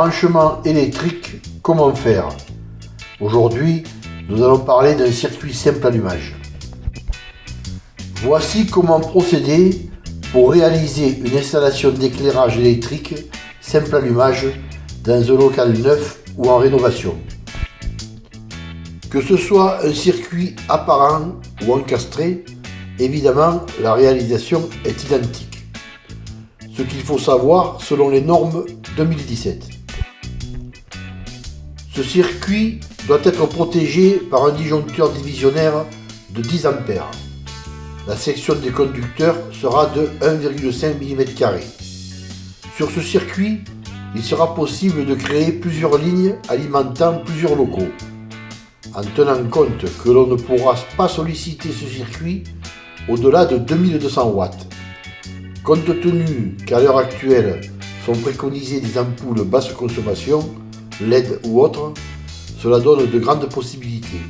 Branchement électrique, comment faire? Aujourd'hui, nous allons parler d'un circuit simple allumage. Voici comment procéder pour réaliser une installation d'éclairage électrique simple allumage dans un local neuf ou en rénovation. Que ce soit un circuit apparent ou encastré, évidemment la réalisation est identique. Ce qu'il faut savoir selon les normes 2017. Ce circuit doit être protégé par un disjoncteur divisionnaire de 10 A. La section des conducteurs sera de 1,5 mm. Sur ce circuit, il sera possible de créer plusieurs lignes alimentant plusieurs locaux. En tenant compte que l'on ne pourra pas solliciter ce circuit au-delà de 2200 watts. Compte tenu qu'à l'heure actuelle sont préconisées des ampoules basse consommation, LED ou autres, cela donne de grandes possibilités.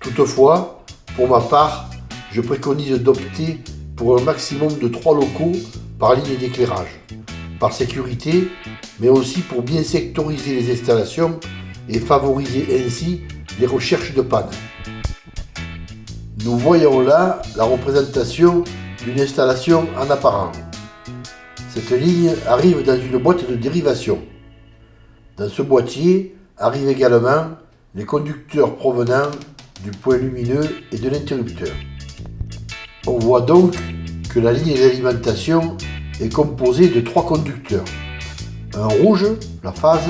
Toutefois, pour ma part, je préconise d'opter pour un maximum de 3 locaux par ligne d'éclairage, par sécurité, mais aussi pour bien sectoriser les installations et favoriser ainsi les recherches de panne. Nous voyons là la représentation d'une installation en apparent. Cette ligne arrive dans une boîte de dérivation. Dans ce boîtier arrivent également les conducteurs provenant du point lumineux et de l'interrupteur. On voit donc que la ligne d'alimentation est composée de trois conducteurs. Un rouge, la phase,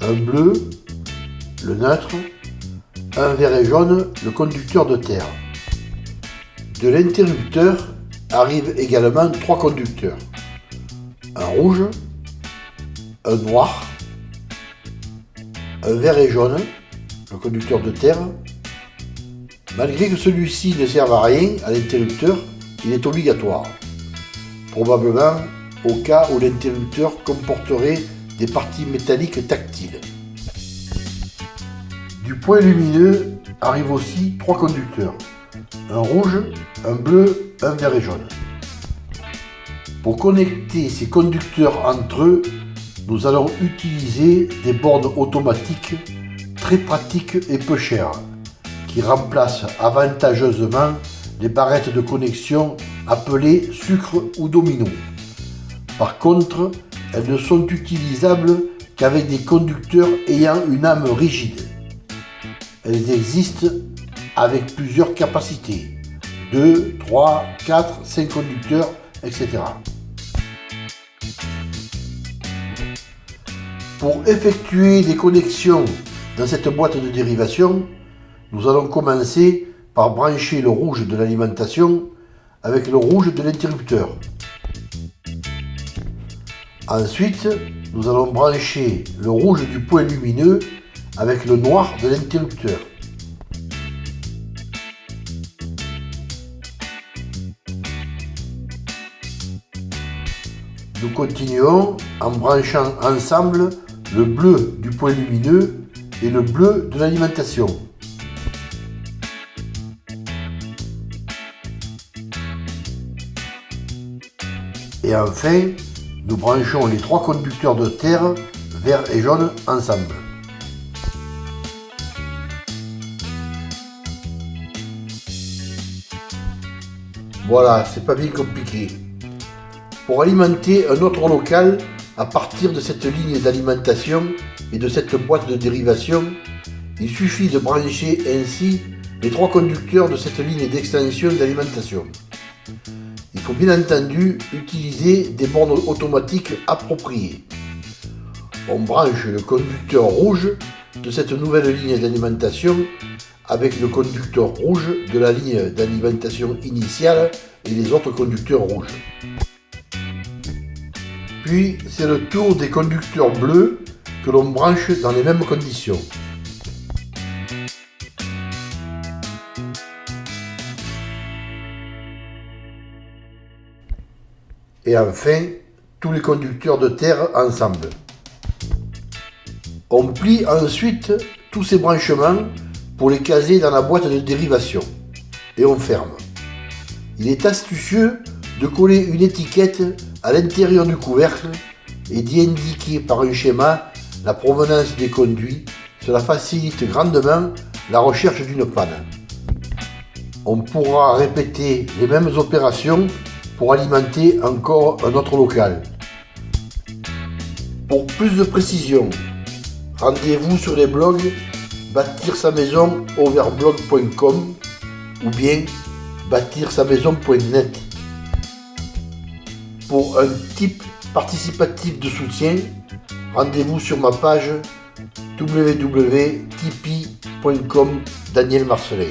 un bleu, le neutre, un vert et jaune, le conducteur de terre. De l'interrupteur arrivent également trois conducteurs. Un rouge, un noir, un vert et jaune, le conducteur de terre. Malgré que celui-ci ne serve à rien à l'interrupteur, il est obligatoire. Probablement au cas où l'interrupteur comporterait des parties métalliques tactiles. Du point lumineux arrivent aussi trois conducteurs. Un rouge, un bleu, un vert et jaune. Pour connecter ces conducteurs entre eux, nous allons utiliser des bornes automatiques très pratiques et peu chères, qui remplacent avantageusement les barrettes de connexion appelées sucre ou domino. Par contre, elles ne sont utilisables qu'avec des conducteurs ayant une âme rigide. Elles existent avec plusieurs capacités, 2, 3, 4, 5 conducteurs, etc. Pour effectuer des connexions dans cette boîte de dérivation, nous allons commencer par brancher le rouge de l'alimentation avec le rouge de l'interrupteur. Ensuite, nous allons brancher le rouge du point lumineux avec le noir de l'interrupteur. Nous continuons en branchant ensemble le bleu du point lumineux et le bleu de l'alimentation. Et enfin, nous branchons les trois conducteurs de terre, vert et jaune, ensemble. Voilà, c'est pas bien compliqué. Pour alimenter un autre local, à partir de cette ligne d'alimentation et de cette boîte de dérivation, il suffit de brancher ainsi les trois conducteurs de cette ligne d'extension d'alimentation. Il faut bien entendu utiliser des bornes automatiques appropriées. On branche le conducteur rouge de cette nouvelle ligne d'alimentation avec le conducteur rouge de la ligne d'alimentation initiale et les autres conducteurs rouges. Puis c'est le tour des conducteurs bleus que l'on branche dans les mêmes conditions. Et enfin, tous les conducteurs de terre ensemble. On plie ensuite tous ces branchements pour les caser dans la boîte de dérivation. Et on ferme. Il est astucieux de coller une étiquette à l'intérieur du couvercle et d'y indiquer par un schéma la provenance des conduits, cela facilite grandement la recherche d'une panne. On pourra répéter les mêmes opérations pour alimenter encore un autre local. Pour plus de précision, rendez-vous sur les blogs bâtir sa maison overblog.com ou bien bâtir sa maison.net. Pour un type participatif de soutien, rendez-vous sur ma page www.tipeee.com Daniel Marcelin.